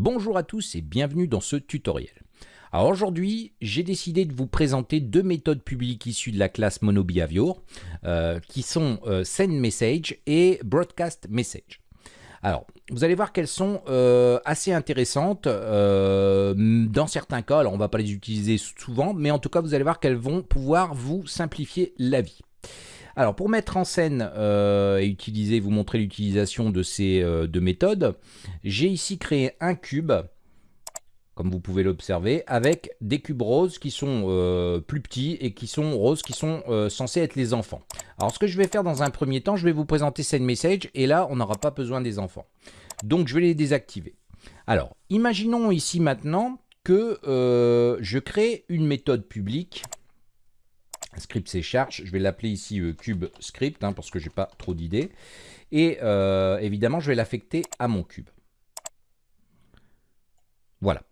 Bonjour à tous et bienvenue dans ce tutoriel. Alors aujourd'hui, j'ai décidé de vous présenter deux méthodes publiques issues de la classe MonoBehavior, euh, qui sont euh, SendMessage et BroadcastMessage. Alors, vous allez voir qu'elles sont euh, assez intéressantes dans certains cas. Alors, on ne va pas les utiliser souvent, mais en tout cas, vous allez voir qu'elles vont pouvoir vous simplifier la vie. Alors pour mettre en scène euh, et utiliser, vous montrer l'utilisation de ces euh, deux méthodes, j'ai ici créé un cube, comme vous pouvez l'observer, avec des cubes roses qui sont euh, plus petits et qui sont roses, qui sont censés être les enfants. Alors ce que je vais faire dans un premier temps, je vais vous présenter SendMessage et là on n'aura pas besoin des enfants. Donc je vais les désactiver. Alors imaginons ici maintenant que je crée une méthode publique script C charge. Je vais l'appeler ici euh, cube script hein, parce que j'ai pas trop d'idées. Et euh, évidemment, je vais l'affecter à mon cube. Voilà.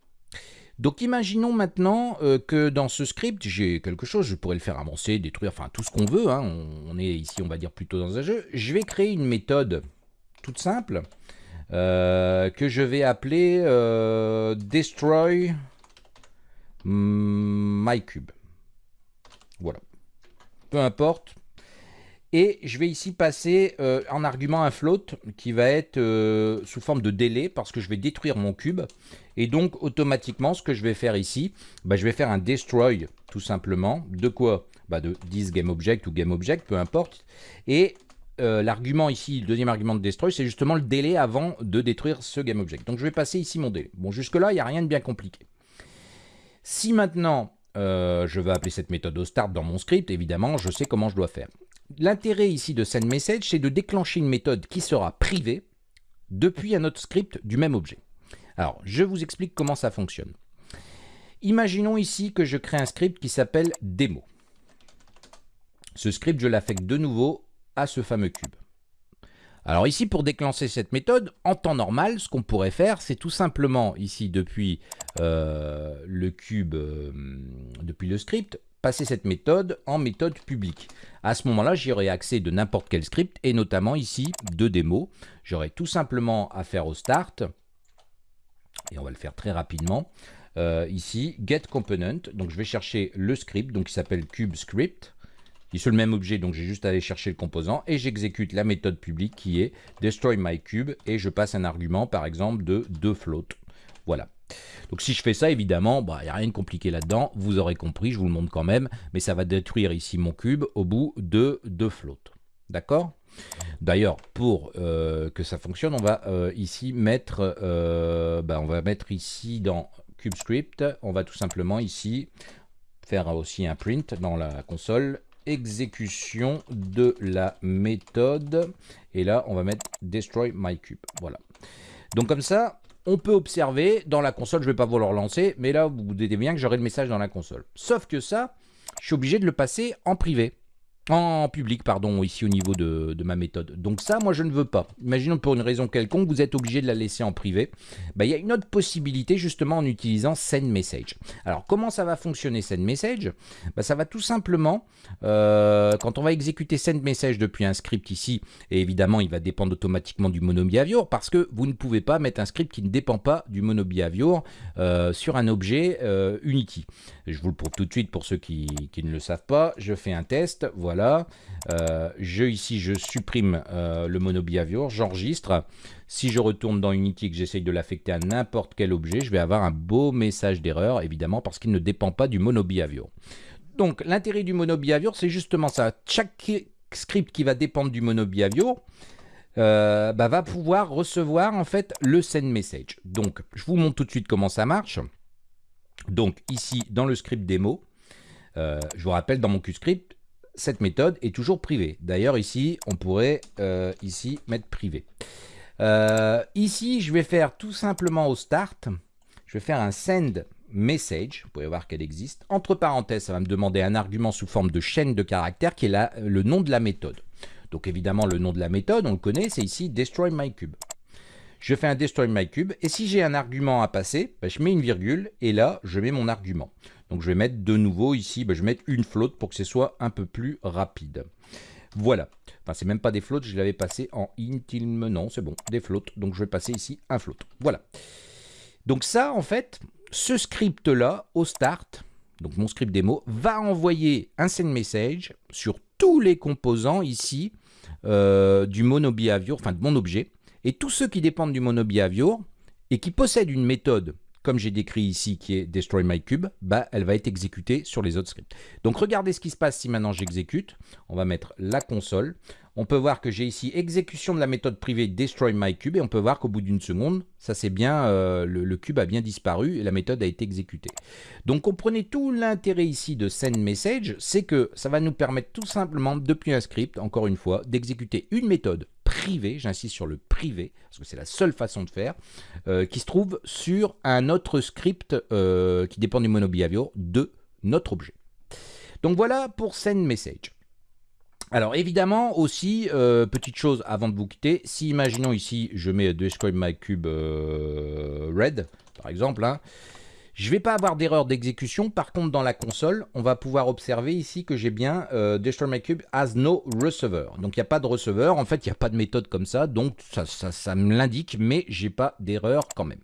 Donc imaginons maintenant euh, que dans ce script, j'ai quelque chose, je pourrais le faire avancer, détruire, enfin tout ce qu'on veut. Hein. on, est ici, on va dire plutôt dans un jeu. Je vais créer une méthode toute simple que je vais appeler destroy my cube. Voilà peu importe. Et je vais ici passer euh, en argument un float qui va être euh, sous forme de délai parce que je vais détruire mon cube. Et donc automatiquement ce que je vais faire ici, bah, je vais faire un destroy tout simplement. De quoi? Bah, De this GameObject ou GameObject, peu importe. Et euh, l'argument ici, le deuxième argument de destroy, c'est justement le délai avant de détruire ce GameObject. Donc je vais passer ici mon délai. Bon jusque là il n'y a rien de bien compliqué. Si maintenant euh, je vais appeler cette méthode au start dans mon script, évidemment, je sais comment je dois faire. L'intérêt ici de SendMessage, c'est de déclencher une méthode qui sera privée depuis un autre script du même objet. Alors, je vous explique comment ça fonctionne. Imaginons ici que je crée un script qui s'appelle démo. Ce script, je l'affecte de nouveau à ce fameux cube. Alors ici, pour déclencher cette méthode, en temps normal, ce qu'on pourrait faire, c'est tout simplement, ici, depuis euh, le cube, euh, depuis le script, passer cette méthode en méthode publique. À ce moment-là, j'aurai accès de n'importe quel script, et notamment ici, de démo. J'aurai tout simplement à faire au start, et on va le faire très rapidement, euh, ici, get component, donc je vais chercher le script, donc qui s'appelle cube script, qui est le même objet, donc j'ai juste à aller chercher le composant, et j'exécute la méthode publique qui est destroy my cube, et je passe un argument, par exemple, de 2 float. Voilà. Donc si je fais ça, évidemment, il bah, n'y a rien de compliqué là-dedans, vous aurez compris, je vous le montre quand même, mais ça va détruire ici mon cube au bout de 2 float. D'accord? D'ailleurs, pour euh, que ça fonctionne, on va euh, ici mettre, euh, bah, on va mettre ici dans CubeScript, on va tout simplement ici faire aussi un print dans la console exécution de la méthode. Et là, on va mettre destroy my cube. Voilà. Donc comme ça, on peut observer dans la console, je vais pas vous le relancer, mais là, vous vous doutez bien que j'aurai le message dans la console. Sauf que ça, je suis obligé de le passer en privé en public, pardon, ici au niveau de, ma méthode. Donc ça, moi, je ne veux pas. Imaginons pour une raison quelconque, vous êtes obligé de la laisser en privé. Bah, il y a une autre possibilité, justement, en utilisant SendMessage. Alors, comment ça va fonctionner SendMessage? Bah, Ça va tout simplement, euh, quand on va exécuter SendMessage depuis un script ici, et évidemment, il va dépendre automatiquement du MonoBehavior, parce que vous ne pouvez pas mettre un script qui ne dépend pas du MonoBehavior euh, sur un objet euh, Unity. Je vous le prouve tout de suite pour ceux qui, qui ne le savent pas. Je fais un test, voilà Euh, je, ici, je supprime euh, le monobehavior, j'enregistre. Si je retourne dans Unity que j'essaye de l'affecter à n'importe quel objet, je vais avoir un beau message d'erreur, évidemment, parce qu'il ne dépend pas du monobehavior. Donc, l'intérêt du monobehavior, c'est justement ça. Chaque script qui va dépendre du monobehavior, euh, bah, va pouvoir recevoir en fait le send message. Donc, je vous montre tout de suite comment ça marche. Donc, ici, dans le script démo, je vous rappelle, dans mon QScript, cette méthode est toujours privée. D'ailleurs, ici, on pourrait euh, ici mettre privé. Euh, ici, je vais faire tout simplement au start, je vais faire un send message, vous pouvez voir qu'elle existe. Entre parenthèses, ça va me demander un argument sous forme de chaîne de caractères qui est le nom de la méthode. Donc évidemment, le nom de la méthode, on le connaît, c'est ici destroy my cube. Je fais un destroy my cube et si j'ai un argument à passer, ben, je mets une virgule et là, je mets mon argument. Donc je vais mettre de nouveau ici, ben, je vais mettre une flotte pour que ce soit un peu plus rapide. Voilà. Enfin, c'est même pas des flottes, je l'avais passé en int, il me... Non, c'est bon, des flottes. Donc je vais passer ici un float. Voilà. Donc ça, en fait, ce script-là, au start, donc mon script démo, va envoyer un send message sur tous les composants ici euh, du monobehavior, enfin de mon objet, et tous ceux qui dépendent du monobehavior et qui possèdent une méthode comme j'ai décrit ici, qui est Destroy My Cube, bah, elle va être exécutée sur les autres scripts. Donc regardez ce qui se passe si maintenant j'exécute. On va mettre la console. On peut voir que j'ai ici exécution de la méthode privée Destroy My Cube et on peut voir qu'au bout d'une seconde, ça c'est bien, euh, le, cube a bien disparu et la méthode a été exécutée. Donc comprenez tout l'intérêt ici de send message, c'est que ça va nous permettre tout simplement depuis un script, encore une fois, d'exécuter une méthode privé, j'insiste sur le privé, parce que c'est la seule façon de faire, euh, qui se trouve sur un autre script euh, qui dépend du monobehavior de notre objet. Donc voilà pour send message. Alors évidemment aussi, euh, petite chose avant de vous quitter, si imaginons ici je mets describe my cube red par exemple, hein, je ne vais pas avoir d'erreur d'exécution. Par contre, dans la console, on va pouvoir observer ici que j'ai bien euh, Destroy My Cube has no receiver. Donc, il n'y a pas de receveur. En fait, il n'y a pas de méthode comme ça. Donc, ça, me l'indique, mais j'ai pas d'erreur quand même.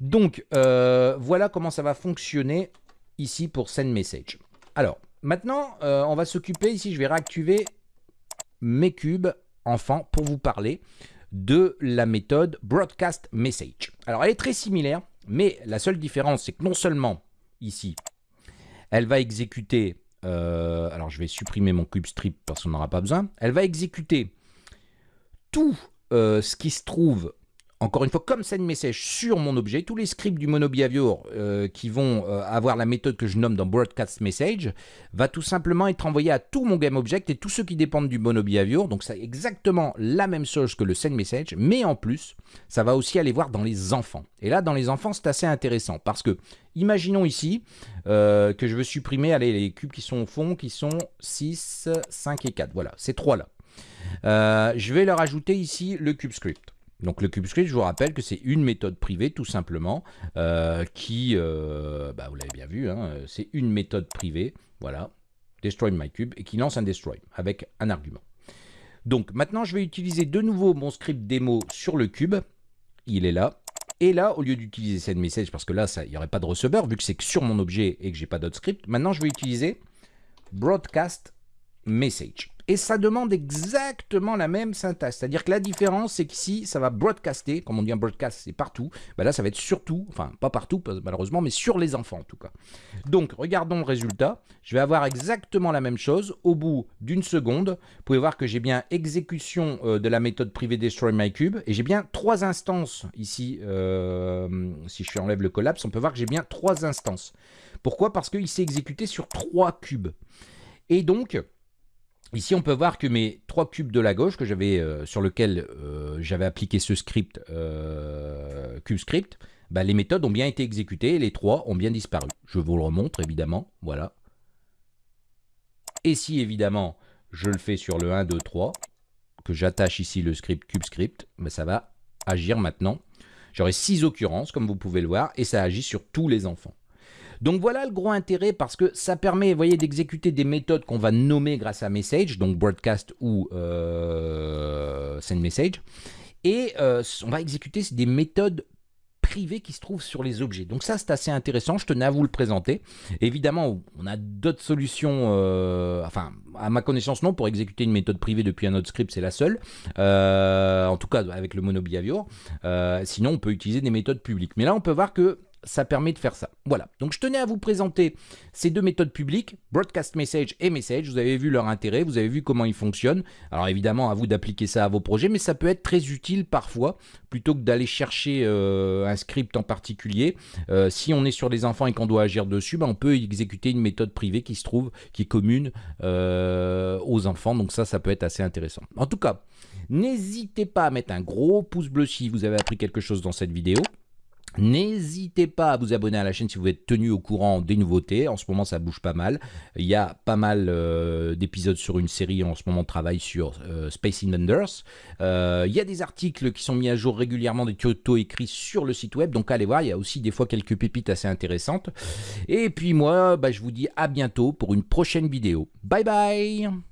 Donc, euh, voilà comment ça va fonctionner ici pour Send Message. Alors, maintenant, euh, on va s'occuper ici. Je vais réactiver mes cubes enfants pour vous parler de la méthode Broadcast Message. Alors, elle est très similaire. Mais la seule différence, c'est que non seulement, ici, elle va exécuter... Euh, alors, je vais supprimer mon cube strip parce qu'on n'en aura pas besoin. Elle va exécuter tout euh, ce qui se trouve encore une fois, comme send message sur mon objet, tous les scripts du monobehavior euh, qui vont euh, avoir la méthode que je nomme dans broadcast message va tout simplement être envoyé à tout mon GameObject et tous ceux qui dépendent du monobehavior. Donc c'est exactement la même chose que le send message, mais en plus, ça va aussi aller voir dans les enfants. Et là, dans les enfants, c'est assez intéressant parce que, imaginons ici euh, que je veux supprimer allez, les cubes qui sont au fond, qui sont 6, 5 et 4. Voilà, ces trois-là. je vais leur ajouter ici le cube script. Donc le CubeScript, je vous rappelle que c'est une méthode privée tout simplement euh, qui, euh, bah, vous l'avez bien vu, hein, c'est une méthode privée, voilà, destroy my cube, et qui lance un destroy avec un argument. Donc maintenant, je vais utiliser de nouveau mon script démo sur le cube, il est là, et là, au lieu d'utiliser send message, parce que là, il n'y aurait pas de receveur, vu que c'est sur mon objet et que j'ai pas d'autre script, maintenant je vais utiliser broadcast message. Et ça demande exactement la même syntaxe. C'est-à-dire que la différence, c'est qu'ici, ça va broadcaster, comme on dit un broadcast, c'est partout. Bah là, ça va être surtout, enfin, pas partout, malheureusement, mais sur les enfants, en tout cas. Donc, regardons le résultat. Je vais avoir exactement la même chose au bout d'une seconde. Vous pouvez voir que j'ai bien exécution euh, de la méthode privée Destroy My Cube. Et j'ai bien trois instances ici. Euh, si je enlève le collapse, on peut voir que j'ai bien trois instances. Pourquoi? Parce qu'il s'est exécuté sur trois cubes. Et donc, Ici, on peut voir que mes trois cubes de la gauche, que j'avais euh, sur lequel euh, j'avais appliqué ce script euh, CubeScript, bah, les méthodes ont bien été exécutées et les trois ont bien disparu. Je vous le remontre, évidemment. Voilà. Et si, évidemment, je le fais sur le 1, 2, 3, que j'attache ici le script CubeScript, bah, ça va agir maintenant. J'aurai six occurrences, comme vous pouvez le voir, et ça agit sur tous les enfants. Donc voilà le gros intérêt parce que ça permet, voyez, d'exécuter des méthodes qu'on va nommer grâce à message, donc broadcast ou euh, send message. Et euh, on va exécuter des méthodes privées qui se trouvent sur les objets. Donc ça, c'est assez intéressant. Je tenais à vous le présenter. Évidemment, on a d'autres solutions. Euh, enfin, à ma connaissance, non. Pour exécuter une méthode privée depuis un autre script, c'est la seule. en tout cas, avec le monobehavior. sinon, on peut utiliser des méthodes publiques. Mais là, on peut voir que ça permet de faire ça. Voilà, donc je tenais à vous présenter ces deux méthodes publiques, Broadcast Message et Message. Vous avez vu leur intérêt, vous avez vu comment ils fonctionnent. Alors évidemment, à vous d'appliquer ça à vos projets, mais ça peut être très utile parfois, plutôt que d'aller chercher euh, un script en particulier. Euh, si on est sur des enfants et qu'on doit agir dessus, ben, on peut exécuter une méthode privée qui se trouve, qui est commune euh, aux enfants. Donc ça, ça peut être assez intéressant. En tout cas, n'hésitez pas à mettre un gros pouce bleu si vous avez appris quelque chose dans cette vidéo. N'hésitez pas à vous abonner à la chaîne si vous êtes tenu au courant des nouveautés. En ce moment, ça bouge pas mal. Il y a pas mal euh, d'épisodes sur une série. En ce moment, on travaille sur euh, Space Invaders. Euh, il y a des articles qui sont mis à jour régulièrement, des tutos écrits sur le site web. Donc, allez voir. Il y a aussi des fois quelques pépites assez intéressantes. Et puis, moi, bah, je vous dis à bientôt pour une prochaine vidéo. Bye bye